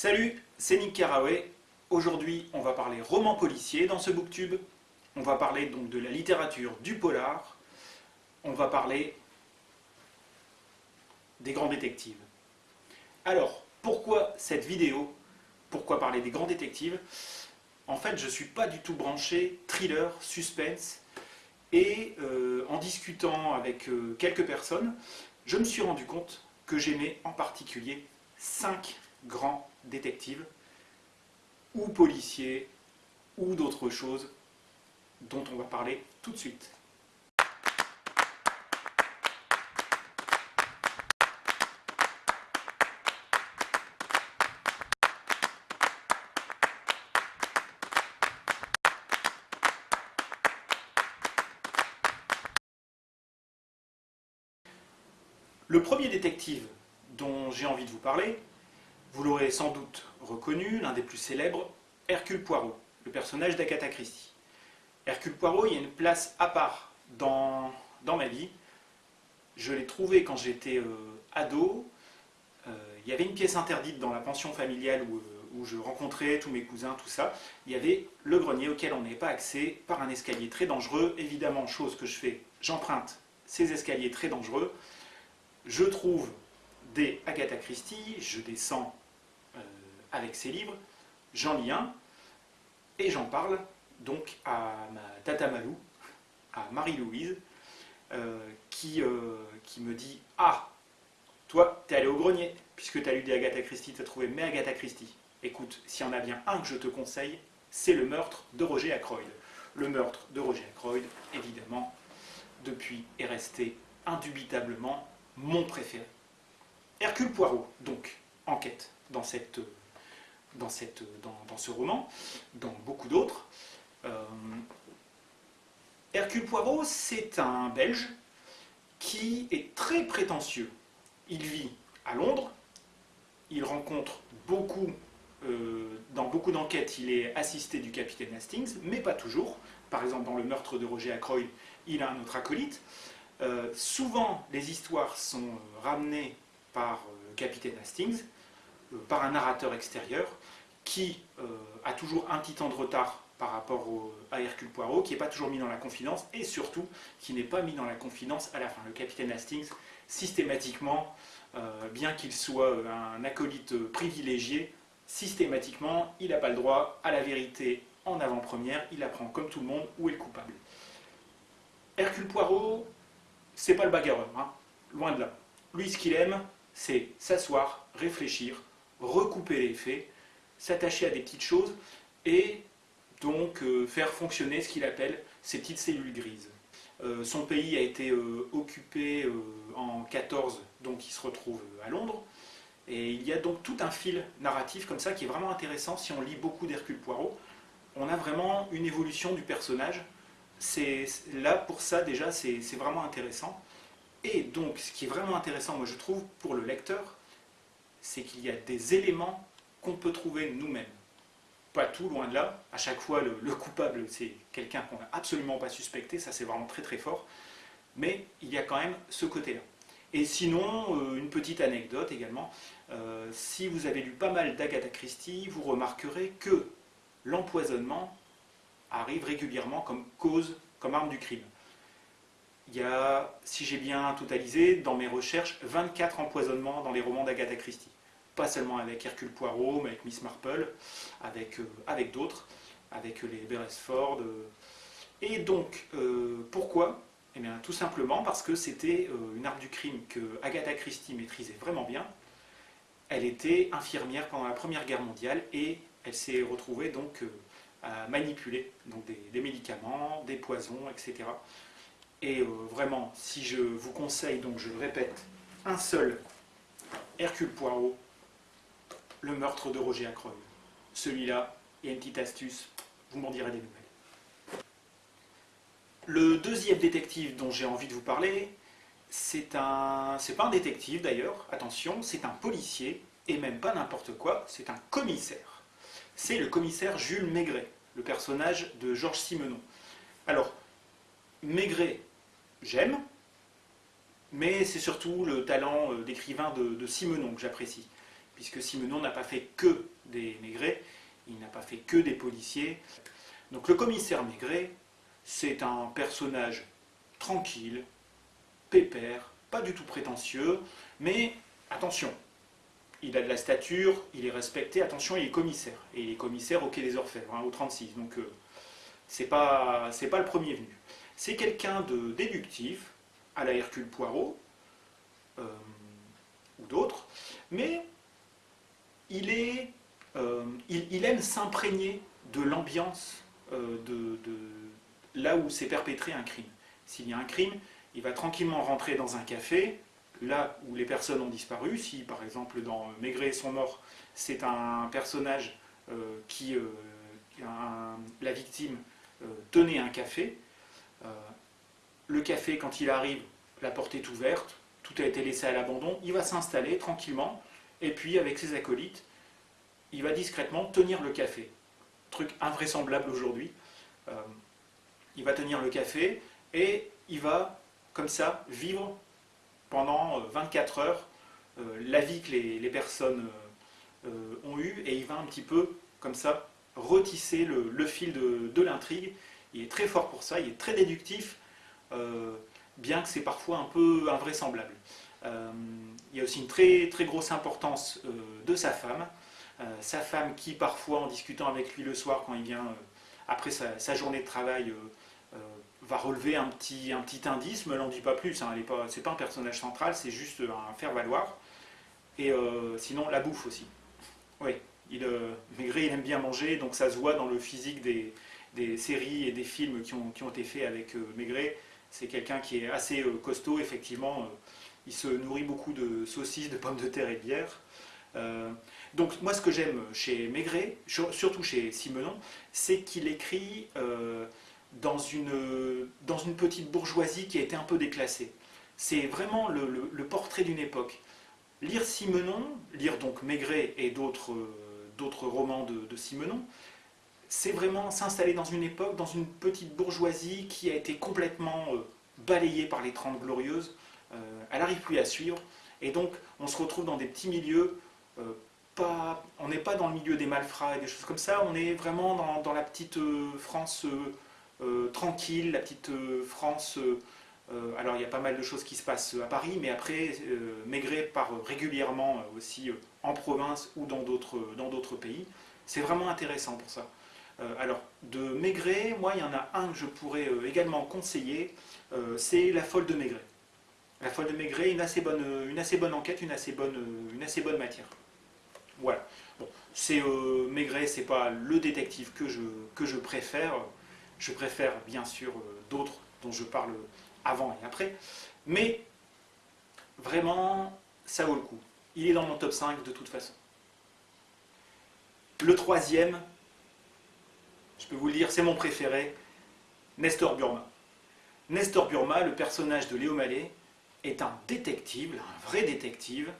Salut, c'est Nick Carraway. Aujourd'hui, on va parler roman policier dans ce booktube. On va parler donc de la littérature du polar. On va parler des grands détectives. Alors, pourquoi cette vidéo? Pourquoi parler des grands détectives? En fait, je ne suis pas du tout branché thriller, suspense. Et euh, en discutant avec euh, quelques personnes, je me suis rendu compte que j'aimais en particulier cinq grands détectives, ou policiers, ou d'autres choses dont on va parler tout de suite. Le premier détective dont j'ai envie de vous parler, vous l'aurez sans doute reconnu, l'un des plus célèbres, Hercule Poirot, le personnage d'Agatha Christie. Hercule Poirot, il y a une place à part dans, dans ma vie. Je l'ai trouvé quand j'étais euh, ado. Euh, il y avait une pièce interdite dans la pension familiale où, euh, où, je rencontrais tous mes cousins, tout ça. Il y avait le grenier auquel on n'avait pas accès par un escalier très dangereux. Évidemment, chose que je fais, j'emprunte ces escaliers très dangereux je trouve des Agatha Christie, je descends avec ces livres, j'en lis un, et j'en parle donc à ma tata Malou, à Marie-Louise, euh, qui, euh, qui me dit « Ah, toi, t'es allé au grenier, puisque tu as lu des Agatha Christie, tu as trouvé mes Agatha Christie. Écoute, s'il y en a bien un que je te conseille, c'est le meurtre de Roger Ackroyd. Le meurtre de Roger Ackroyd, évidemment, depuis est resté indubitablement mon préféré. Hercule Poirot, donc, enquête dans, cette, dans, cette, dans, ce roman, dans beaucoup d'autres. Euh, Hercule Poirot, c'est un Belge qui est très prétentieux. Il vit à Londres, il rencontre beaucoup, euh, dans beaucoup d'enquêtes, il est assisté du capitaine Hastings, mais pas toujours. Par exemple, dans le meurtre de Roger Ackroyd, il a un autre acolyte. Euh, souvent, les histoires sont ramenées par le capitaine Hastings, par un narrateur extérieur, qui a toujours un petit temps de retard par rapport à Hercule Poirot, qui n'est pas toujours mis dans la confidence, et surtout, qui n'est pas mis dans la confidence à la fin. Le capitaine Hastings, systématiquement, bien qu'il soit un acolyte privilégié, systématiquement, il n'a pas le droit à la vérité en avant-première, il apprend comme tout le monde où est le coupable. Hercule Poirot, c'est pas le bagarreur, hein. loin de là. Lui, ce qu'il aime, c'est s'asseoir, réfléchir, recouper les faits, s'attacher à des petites choses et donc euh, faire fonctionner ce qu'il appelle ces petites cellules grises. Euh, son pays a été euh, occupé en 14, donc il se retrouve à Londres. Et il y a donc tout un fil narratif comme ça qui est vraiment intéressant si on lit beaucoup d'Hercule Poirot. On a vraiment une évolution du personnage là pour ça déjà c'est vraiment intéressant. Et donc ce qui est vraiment intéressant moi je trouve pour le lecteur, c'est qu'il y a des éléments qu'on peut trouver nous-mêmes. Pas tout, loin de là. À chaque fois le, coupable c'est quelqu'un qu'on n'a absolument pas suspecté, ça c'est vraiment très très fort. Mais il y a quand même ce côté-là. Et sinon, euh, une petite anecdote également, euh, si vous avez lu pas mal d'Agatha Christie, vous remarquerez que l'empoisonnement arrive régulièrement comme cause, comme arme du crime. Il y a, si j'ai bien totalisé, dans mes recherches, 24 empoisonnements dans les romans d'Agatha Christie. Pas seulement avec Hercule Poirot, mais avec Miss Marple, avec, euh, avec d'autres, avec les Beresford. Euh. Et donc, euh, pourquoi? Eh bien, tout simplement parce que c'était une arme du crime que Agatha Christie maîtrisait vraiment bien. Elle était infirmière pendant la Première Guerre mondiale et elle s'est retrouvée donc à manipuler donc des, médicaments, des poisons, etc. Et euh, vraiment, si je vous conseille, donc je le répète, un seul Hercule Poirot, le meurtre de Roger Ackroyd. Celui-là, il y a une petite astuce, vous m'en direz des nouvelles. Le deuxième détective dont j'ai envie de vous parler, c'est un... c'est pas un détective d'ailleurs, attention, c'est un policier, et même pas n'importe quoi, c'est un commissaire c'est le commissaire Jules Maigret, le personnage de Georges Simenon. Alors, Maigret, j'aime, mais c'est surtout le talent euh, d'écrivain de, Simenon que j'apprécie. Puisque Simenon n'a pas fait que des Maigret, il n'a pas fait que des policiers. Donc le commissaire Maigret, c'est un personnage tranquille, pépère, pas du tout prétentieux, mais attention, il a de la stature, il est respecté, attention, il est commissaire. Et il est commissaire au Quai des Orfèvres, hein, au 36, donc euh, c'est pas, pas le premier venu. C'est quelqu'un de déductif, à la Hercule Poirot, euh, ou d'autres, mais euh, il, aime s'imprégner de l'ambiance de, là où s'est perpétré un crime. S'il y a un crime, il va tranquillement rentrer dans un café, là où les personnes ont disparu. Si par exemple dans Maigret et son mort, c'est un personnage euh, qui, euh, la victime, euh, tenait un café, le café quand il arrive, la porte est ouverte, tout a été laissé à l'abandon, il va s'installer tranquillement, et puis avec ses acolytes, il va discrètement tenir le café. Truc invraisemblable aujourd'hui. il va tenir le café et il va, comme ça, vivre pendant 24 euh, heures euh, la vie que les, personnes euh, ont eue, et il va un petit peu, comme ça, retisser le, fil de, l'intrigue. Il est très fort pour ça, il est très déductif, bien que c'est parfois un peu invraisemblable. Il y a aussi une très, très grosse importance de sa femme, sa femme qui parfois, en discutant avec lui le soir, quand il vient après sa, journée de travail, va relever un petit, un petit indice, mais elle n'en dit pas plus, hein, c'est pas un personnage central, c'est juste un faire-valoir. Et euh, sinon, la bouffe aussi. Oui, euh, Maigret, il aime bien manger, donc ça se voit dans le physique des, séries et des films qui ont, qui ont été faits avec euh, Maigret. C'est quelqu'un qui est assez costaud, effectivement. Il se nourrit beaucoup de saucisses, de pommes de terre et de bière. donc moi, ce que j'aime chez Maigret, surtout chez Simenon, c'est qu'il écrit dans une, dans une petite bourgeoisie qui a été un peu déclassée. C'est vraiment le, portrait d'une époque. Lire Simenon, lire donc Maigret et d'autres romans de, Simenon, c'est vraiment s'installer dans une époque, dans une petite bourgeoisie qui a été complètement euh, balayée par les Trente Glorieuses. Euh, elle n'arrive plus à suivre. Et donc, on se retrouve dans des petits milieux. Euh, on n'est pas dans le milieu des malfrats et des choses comme ça. On est vraiment dans, la petite France euh, tranquille, la petite France. Alors il y a pas mal de choses qui se passent à Paris, mais après Maigret part régulièrement aussi en province ou dans d'autres pays. C'est vraiment intéressant pour ça. alors, de Maigret, moi, il y en a un que je pourrais également conseiller, c'est La Folle de Maigret. La Folle de Maigret, une assez bonne, bonne enquête, une assez bonne, une assez bonne matière. Voilà. Bon, c'est Maigret, c'est pas le détective que je, que je préfère. Je préfère bien sûr euh, d'autres dont je parle avant et après, mais vraiment, ça vaut le coup. Il est dans mon top 5 de toute façon. Le troisième, je peux vous le dire, c'est mon préféré, Nestor Burma. Nestor Burma, le personnage de Léo Mallet, est un détective, un vrai détective.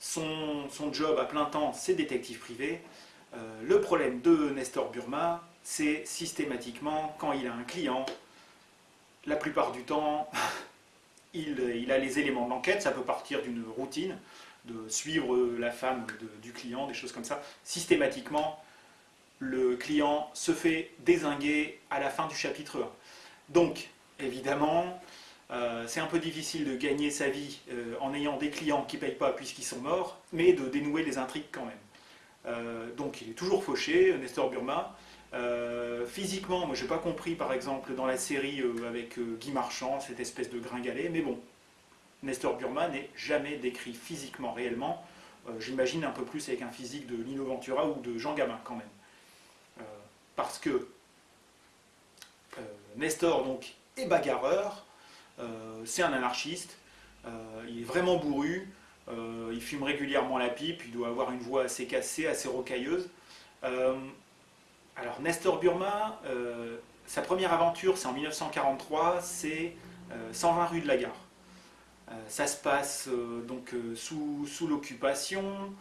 Son, job à plein temps, c'est détective privé. Euh, le problème de Nestor Burma, c'est systématiquement, quand il a un client, la plupart du temps, il, a les éléments d'enquête, ça peut partir d'une routine, de suivre la femme du client, des choses comme ça. Systématiquement, le client se fait désinguer à la fin du chapitre 1. Donc, évidemment, euh, c'est un peu difficile de gagner sa vie euh, en ayant des clients qui ne payent pas puisqu'ils sont morts, mais de dénouer les intrigues quand même. Euh, donc il est toujours fauché, Nestor Burma, physiquement, moi j'ai pas compris par exemple dans la série avec Guy Marchand, cette espèce de gringalet, mais bon, Nestor Burma n'est jamais décrit physiquement réellement. J'imagine un peu plus avec un physique de Lino Ventura ou de Jean Gamin quand même. parce que Nestor donc est bagarreur, c'est un anarchiste, il est vraiment bourru, il fume régulièrement la pipe, il doit avoir une voix assez cassée, assez rocailleuse. Alors Nestor Burma, euh, sa première aventure, c'est en 1943, c'est 120 euh, rue de la Gare. Euh, ça se passe donc sous, l'occupation,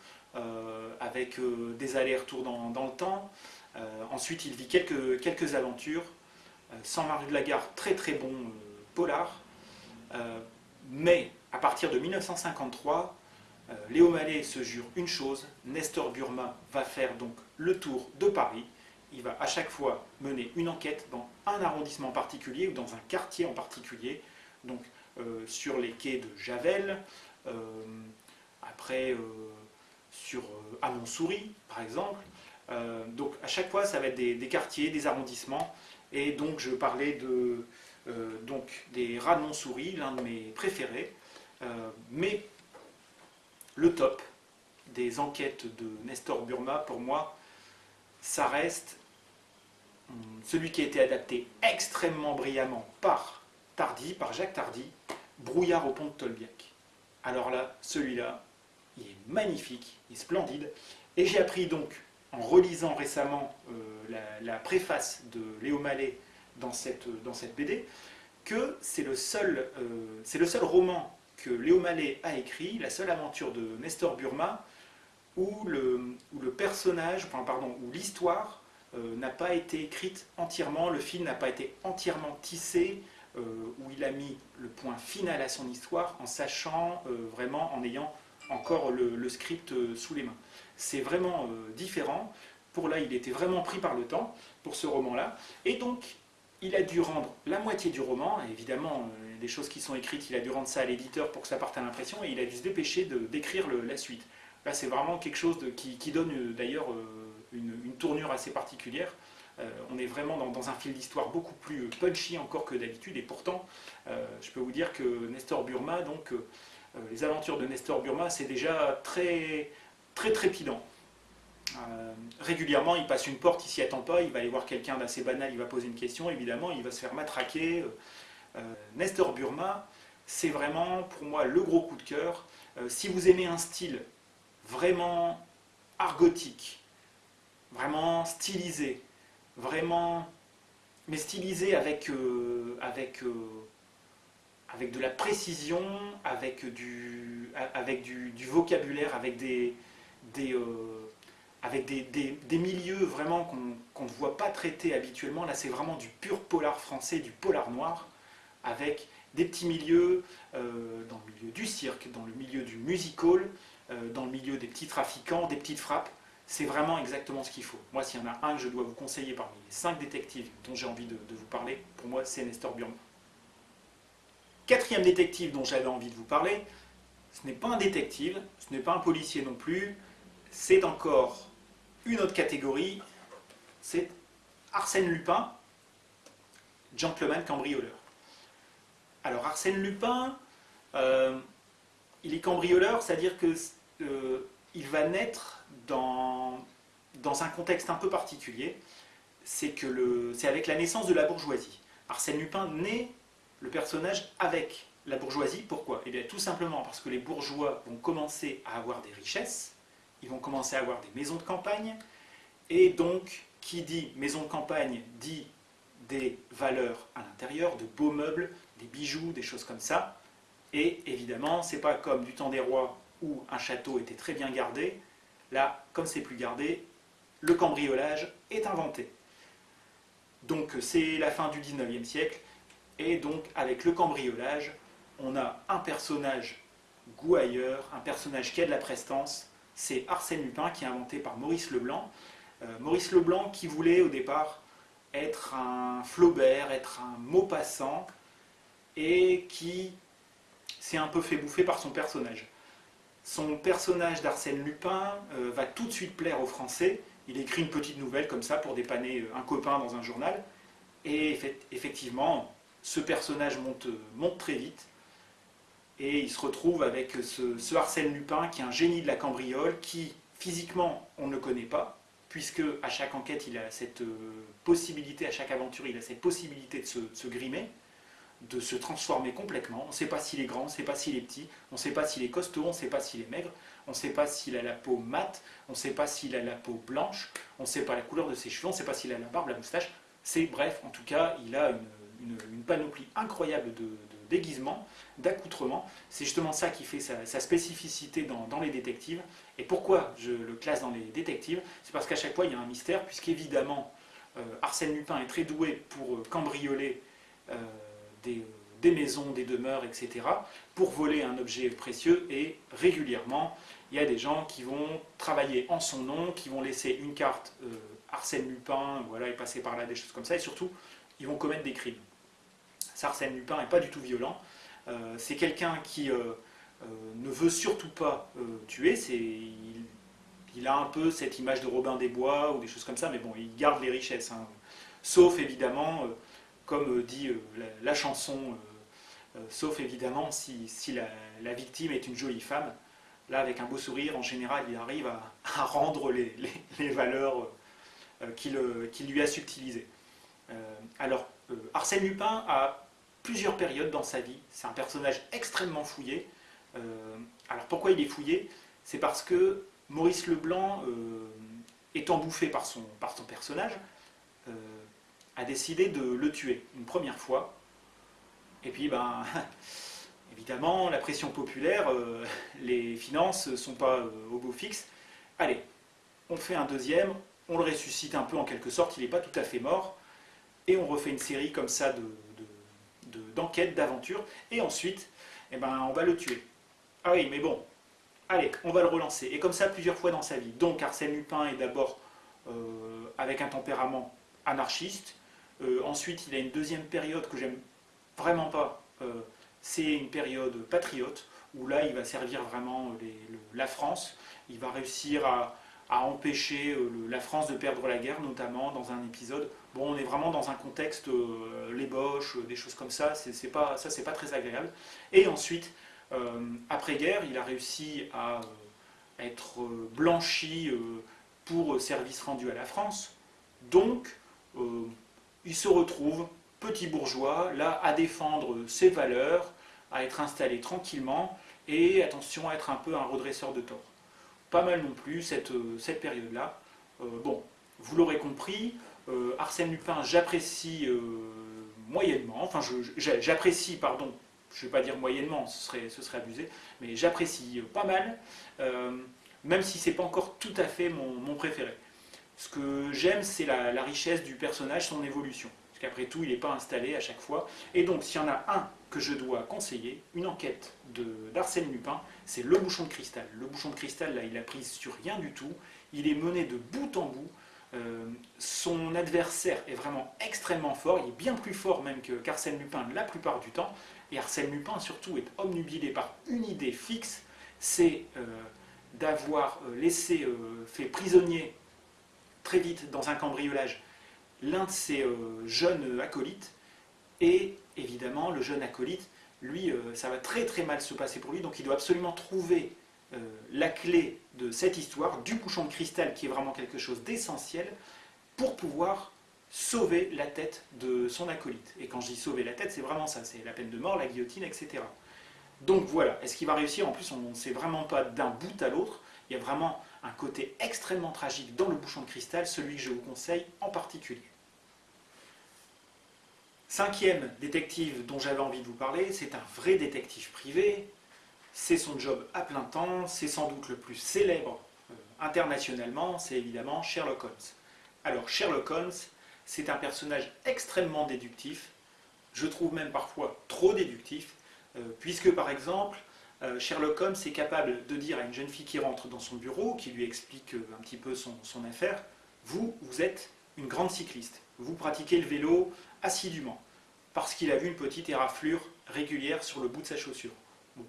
avec des allers-retours dans, le temps. ensuite, il vit quelques, quelques aventures. 120 rue de la Gare, très très bon polar. Mais à partir de 1953, Léo Mallet se jure une chose, Nestor Burma va faire donc le tour de Paris. Il va à chaque fois mener une enquête dans un arrondissement particulier ou dans un quartier en particulier, donc sur les quais de Javel, après sur, à Montsouris par exemple. donc à chaque fois ça va être des quartiers, des arrondissements, et donc je parlais de, euh, donc, des rats de Montsouris, l'un de mes préférés. Euh, mais le top des enquêtes de Nestor Burma, pour moi, ça reste hum, celui qui a été adapté extrêmement brillamment par Tardy, par Jacques Tardy, Brouillard au pont de Tolbiac. Alors là, celui-là, il est magnifique, il est splendide. Et j'ai appris donc en relisant récemment euh, la, préface de Léo Mallet dans cette, dans cette BD, que c'est le, seul, euh, le seul roman que Léo Mallet a écrit, la seule aventure de Nestor Burma, où le, où le personnage, pardon, où l'histoire euh, n'a pas été écrite entièrement, le film n'a pas été entièrement tissé, où il a mis le point final à son histoire en sachant vraiment, en ayant encore le script sous les mains c'est vraiment euh, différent. Pour là, il était vraiment pris par le temps, pour ce roman-là. Et donc, il a dû rendre la moitié du roman, évidemment, euh, des choses qui sont écrites, il a dû rendre ça à l'éditeur pour que ça parte à l'impression, et il a dû se dépêcher d'écrire la suite. Là, c'est vraiment quelque chose qui, donne euh, d'ailleurs une, tournure assez particulière. on est vraiment dans, un fil d'histoire beaucoup plus punchy encore que d'habitude, et pourtant, je peux vous dire que Nestor Burma, donc, les aventures de Nestor Burma, c'est déjà très très trépidant. Euh, régulièrement, il passe une porte, il s'y attend pas, il va aller voir quelqu'un d'assez banal, il va poser une question, évidemment, il va se faire matraquer. Euh, Nestor Burma, c'est vraiment pour moi le gros coup de cœur. Euh, si vous aimez un style vraiment argotique, vraiment stylisé, vraiment, mais stylisé avec, de la précision, avec du, avec du vocabulaire, avec des, euh, avec des, milieux vraiment qu'on ne voit pas traiter habituellement. Là, c'est vraiment du pur polar français, du polar noir, avec des petits milieux euh, dans le milieu du cirque, dans le milieu du musical, euh, dans le milieu des petits trafiquants, des petites frappes. C'est vraiment exactement ce qu'il faut. Moi, s'il y en a un que je dois vous conseiller parmi les cinq détectives dont j'ai envie de, de, vous parler, pour moi, c'est Nestor Burma. Quatrième détective dont j'avais envie de vous parler, ce n'est pas un détective, ce n'est pas un policier non plus, c'est encore une autre catégorie, c'est Arsène Lupin, gentleman cambrioleur. Alors Arsène Lupin, euh, il est cambrioleur, c'est-à-dire qu'il euh, va naître dans, dans un contexte un peu particulier, c'est avec la naissance de la bourgeoisie. Arsène Lupin naît le personnage avec la bourgeoisie. Pourquoi? Eh bien tout simplement parce que les bourgeois vont commencer à avoir des richesses, ils vont commencer à avoir des maisons de campagne, et donc, qui dit maison de campagne dit des valeurs à l'intérieur, de beaux meubles, des bijoux, des choses comme ça. Et évidemment, c'est pas comme du temps des rois où un château était très bien gardé. Là, comme c'est plus gardé, le cambriolage est inventé. Donc c'est la fin du 19e siècle, et donc avec le cambriolage, on a un personnage gouailleur, un personnage qui a de la prestance, c'est Arsène Lupin qui est inventé par Maurice Leblanc. Euh, Maurice Leblanc qui voulait au départ être un Flaubert, être un Maupassant, et qui s'est un peu fait bouffer par son personnage. Son personnage d'Arsène Lupin euh, va tout de suite plaire aux Français. Il écrit une petite nouvelle comme ça pour dépanner euh, un copain dans un journal. Et effectivement, ce personnage monte, monte très vite et il se retrouve avec ce, Arsène Lupin qui est un génie de la cambriole, qui physiquement on ne le connaît pas, puisque à chaque enquête il a cette euh, possibilité, à chaque aventure il a cette possibilité de se, grimer, de se transformer complètement. On ne sait pas s'il est grand, on ne sait pas s'il est petit, on ne sait pas s'il est costaud, on ne sait pas s'il est maigre, on ne sait pas s'il a la peau mate, on ne sait pas s'il a la peau blanche, on ne sait pas la couleur de ses cheveux, on ne sait pas s'il a la barbe, la moustache. C'est bref, en tout cas, il a une, panoplie incroyable de déguisement, d'accoutrement. C'est justement ça qui fait sa, spécificité dans, les détectives. Et pourquoi je le classe dans les détectives? C'est parce qu'à chaque fois, il y a un mystère, puisqu'évidemment, euh, Arsène Lupin est très doué pour euh, cambrioler euh, des, maisons, des demeures, etc., pour voler un objet précieux. Et régulièrement, il y a des gens qui vont travailler en son nom, qui vont laisser une carte Arsène Lupin, voilà, et passer par là, des choses comme ça, et surtout, ils vont commettre des crimes. Arsène Lupin n'est pas du tout violent. Euh, c'est quelqu'un qui euh, ne veut surtout pas tuer, il, il, a un peu cette image de Robin des Bois ou des choses comme ça, mais bon, il garde les richesses. Hein. Sauf évidemment, comme dit la, chanson, sauf évidemment si, la victime est une jolie femme, Là, avec un beau sourire, en général, il arrive à, rendre les, valeurs euh, qu'il lui a subtilisées. Euh, alors, euh, Arsène Lupin a plusieurs périodes dans sa vie. C'est un personnage extrêmement fouillé. alors, pourquoi il est fouillé? C'est parce que Maurice Leblanc, étant bouffé par son, par son personnage, a décidé de le tuer une première fois. Et puis, ben, Évidemment, la pression populaire, euh, les finances ne sont pas euh, au beau fixe. Allez, on fait un deuxième, on le ressuscite un peu en quelque sorte, il n'est pas tout à fait mort, et on refait une série comme ça d'enquêtes, de, d'aventures, et ensuite, eh ben, on va le tuer. Ah oui, mais bon, allez, on va le relancer. Et comme ça, plusieurs fois dans sa vie. Donc Arsène Lupin est d'abord euh, avec un tempérament anarchiste, ensuite il a une deuxième période que j'aime vraiment pas, c'est une période patriote, où là, il va servir vraiment la France. Il va réussir à, empêcher euh, la France de perdre la guerre, notamment dans un épisode. Bon, on est vraiment dans un contexte, euh, les boches, euh, des choses comme ça, c'est pas, ça c'est pas très agréable. Et ensuite, après-guerre, il a réussi à être blanchi pour service rendu à la France. Donc, il se retrouve petit bourgeois, là, à défendre ses valeurs, à être installé tranquillement, et attention à être un peu un redresseur de tort. Pas mal non plus cette, euh, période-là. Euh, bon, vous l'aurez compris, euh, Arsène Lupin, j'apprécie moyennement, enfin j'apprécie, pardon, je ne vais pas dire moyennement, ce serait, ce abusé, mais j'apprécie pas mal, même si c'est pas encore tout à fait mon, préféré. Ce que j'aime, c'est la richesse du personnage, son évolution. Parce qu'après tout, il n'est pas installé à chaque fois. Et donc, s'il y en a un que je dois conseiller, une enquête d'Arsène Lupin, c'est Le Bouchon de Cristal. Le Bouchon de Cristal, là, il a pris sur rien du tout. Il est mené de bout en bout. Euh, son adversaire est vraiment extrêmement fort. Il est bien plus fort même qu'Arsène Lupin la plupart du temps. Et Arsène Lupin, surtout, est omnubilé par une idée fixe, c'est euh, d'avoir euh, laissé, fait prisonnier très vite dans un cambriolage l'un de ses jeunes acolytes, et évidemment, le jeune acolyte, lui, euh, ça va très très mal se passer pour lui, donc il doit absolument trouver euh, la clé de cette histoire, du bouchon de cristal, qui est vraiment quelque chose d'essentiel, pour pouvoir sauver la tête de son acolyte. Et quand je dis sauver la tête, c'est vraiment ça, c'est la peine de mort, la guillotine, etc. Donc voilà, est-ce qu'il va réussir? En plus, on ne sait vraiment pas d'un bout à l'autre, il y a vraiment un côté extrêmement tragique dans le bouchon de cristal, celui que je vous conseille en particulier. Cinquième détective dont j'avais envie de vous parler, c'est un vrai détective privé, c'est son job à plein temps, c'est sans doute le plus célèbre euh, internationalement, c'est évidemment Sherlock Holmes. Alors Sherlock Holmes, c'est un personnage extrêmement déductif, je trouve même parfois trop déductif, euh, puisque par exemple, euh, Sherlock Holmes est capable de dire à une jeune fille qui rentre dans son bureau, qui lui explique un petit peu son, affaire, vous, vous êtes une grande cycliste, vous pratiquez le vélo assidûment, parce qu'il a vu une petite éraflure régulière sur le bout de sa chaussure.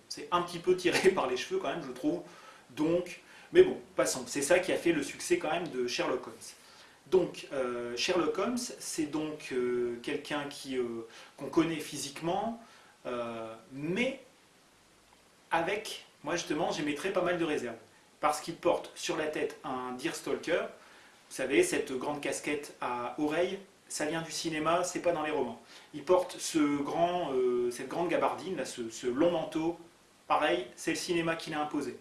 c'est un petit peu tiré par les cheveux quand même, je trouve, donc, mais bon, passons, c'est ça qui a fait le succès quand même de Sherlock Holmes. Donc, euh, Sherlock Holmes, c'est donc quelqu'un qu'on connaît physiquement, mais avec, moi justement, j'émettrais pas mal de réserves. Parce qu'il porte sur la tête un Deerstalker, vous savez, cette grande casquette à oreilles, ça vient du cinéma, c'est pas dans les romans. Il porte ce grand, euh, cette grande gabardine, là, ce, long manteau, pareil, c'est le cinéma qui l'a imposé.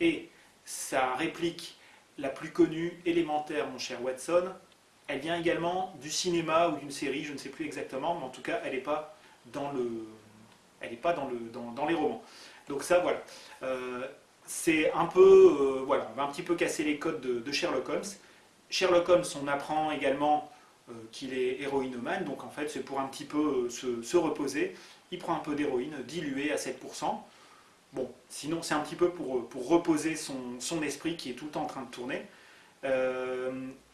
Et sa réplique la plus connue, élémentaire, mon cher Watson, elle vient également du cinéma ou d'une série, je ne sais plus exactement, mais en tout cas, elle n'est pas dans le, elle pas dans, le, dans les romans. Donc ça, voilà. Euh, c'est un peu, euh, voilà, on va un petit peu casser les codes de, Sherlock Holmes. Sherlock Holmes, on apprend également qu'il est héroïnomane, donc en fait c'est pour un petit peu se, reposer. Il prend un peu d'héroïne diluée à 7%. Bon, sinon c'est un petit peu pour, pour reposer son, son, esprit qui est tout le temps en train de tourner.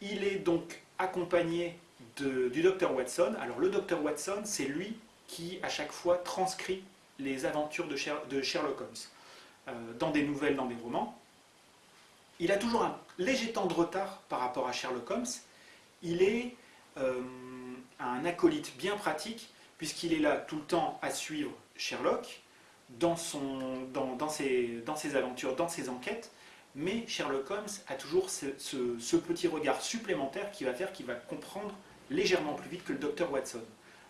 il est donc accompagné du docteur Watson. Alors le docteur Watson, c'est lui qui à chaque fois transcrit les aventures de, Sherlock Holmes euh, dans des nouvelles, dans des romans. Il a toujours un léger temps de retard par rapport à Sherlock Holmes. Il est euh, un acolyte bien pratique puisqu'il est là tout le temps à suivre Sherlock dans, ses, aventures, dans ses enquêtes, mais Sherlock Holmes a toujours ce, ce petit regard supplémentaire qui va faire qu'il va comprendre légèrement plus vite que le docteur Watson.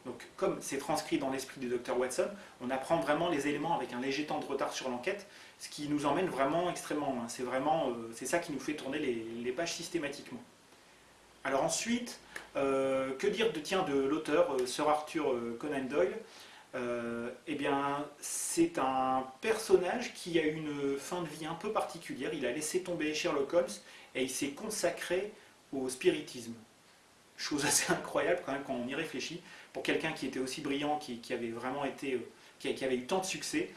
Donc, comme c'est transcrit dans l'esprit du docteur Watson, on apprend vraiment les éléments avec un léger temps de retard sur l'enquête, ce qui nous emmène vraiment extrêmement loin. C'est vraiment, euh, c'est ça qui nous fait tourner les, pages systématiquement. Alors ensuite, euh, que dire de, de l'auteur, euh, Sir Arthur Conan Doyle? Eh bien, c'est un personnage qui a une fin de vie un peu particulière. Il a laissé tomber Sherlock Holmes et il s'est consacré au spiritisme. Chose assez incroyable quand même quand on y réfléchit, pour quelqu'un qui était aussi brillant, qui, avait vraiment été, euh, qui, avait eu tant de succès, euh,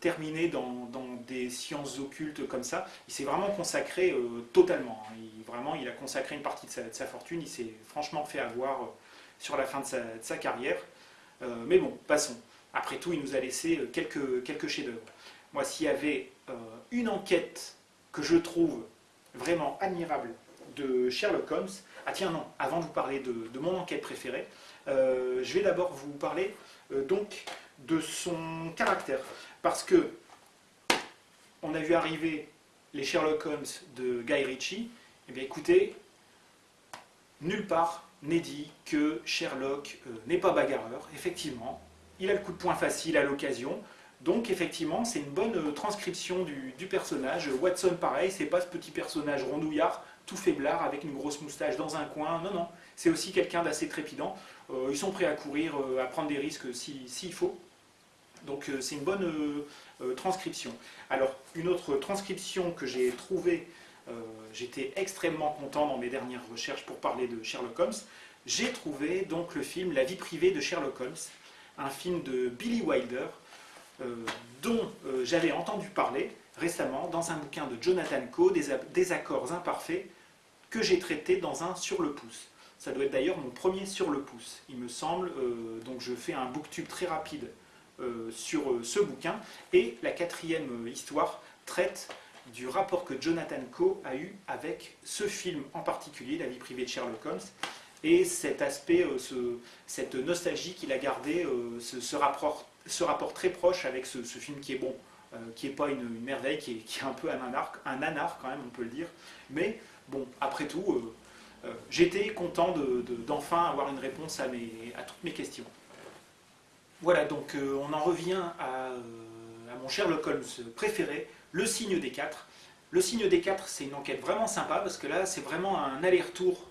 terminé dans, des sciences occultes comme ça, il s'est vraiment consacré euh, totalement. Hein. Il, vraiment, il a consacré une partie de sa, fortune, il s'est franchement fait avoir sur la fin de sa, carrière. mais bon, passons. Après tout, il nous a laissé quelques, chefs-d'œuvre. Moi, s'il y avait une enquête que je trouve vraiment admirable de Sherlock Holmes, ah tiens non, avant de vous parler de, mon enquête préférée, euh, je vais d'abord vous parler euh, donc de son caractère. Parce que on a vu arriver les Sherlock Holmes de Guy Ritchie, eh bien écoutez, nulle part n'est dit que Sherlock euh, n'est pas bagarreur, effectivement. Il a le coup de poing facile à l'occasion, donc effectivement, c'est une bonne transcription du, personnage. Watson, pareil, c'est pas ce petit personnage rondouillard tout faiblard avec une grosse moustache dans un coin. Non, non, c'est aussi quelqu'un d'assez trépidant. Euh, ils sont prêts à courir, euh, à prendre des risques s'il faut. Donc euh, c'est une bonne transcription. Alors, une autre transcription que j'ai trouvée, j'étais extrêmement content dans mes dernières recherches pour parler de Sherlock Holmes, j'ai trouvé donc le film La vie privée de Sherlock Holmes, un film de Billy Wilder, dont j'avais entendu parler, récemment dans un bouquin de Jonathan Coe, des, accords imparfaits, que j'ai traité dans un sur le pouce. Ça doit être d'ailleurs mon premier sur le pouce, il me semble. Euh, donc je fais un booktube très rapide euh, sur euh, ce bouquin. Et la quatrième histoire traite du rapport que Jonathan Coe a eu avec ce film en particulier, La vie privée de Sherlock Holmes, et cet aspect, cette nostalgie qu'il a gardé, ce, rapport, ce, rapport, très proche avec ce film qui est bon. Euh, qui n'est pas une, merveille, qui est, un peu un anard, un anard quand même, on peut le dire. Mais bon, après tout, euh, euh, j'étais content d'enfin avoir une réponse à, à, toutes mes questions. Voilà, donc on en revient à, mon Sherlock Holmes préféré, le signe des quatre. Le signe des quatre, c'est une enquête vraiment sympa parce que là, c'est vraiment un aller-retour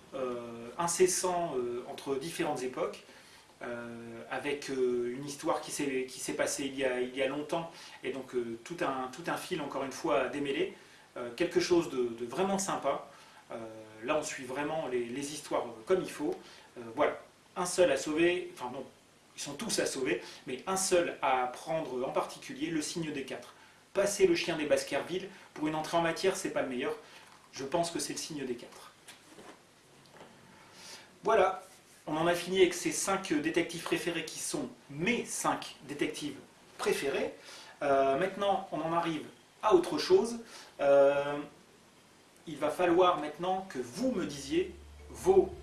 incessant entre différentes époques. Euh, avec euh, une histoire qui s'est passée il y, a, longtemps, et donc euh, tout, un, fil, encore une fois, à démêler. quelque chose de, vraiment sympa. là, on suit vraiment les, les histoires comme il faut. voilà, un seul à sauver, enfin non, ils sont tous à sauver, mais un seul à prendre en particulier, le signe des quatre. Passer le chien des Baskerville, pour une entrée en matière, c'est pas le meilleur. Je pense que c'est le signe des quatre. Voilà, on en a fini avec ces cinq détectives préférés qui sont mes cinq détectives préférés. Euh, maintenant, on en arrive à autre chose. Euh, il va falloir maintenant que vous me disiez vos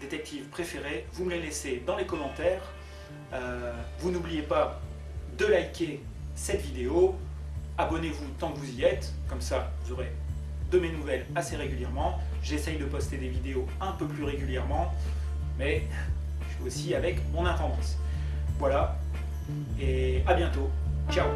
détectives préférés. Vous me les laissez dans les commentaires. Euh, vous n'oubliez pas de liker cette vidéo. Abonnez-vous tant que vous y êtes. Comme ça, vous aurez de mes nouvelles assez régulièrement. J'essaye de poster des vidéos un peu plus régulièrement mais je suis aussi avec mon intendance. Voilà, et à bientôt. Ciao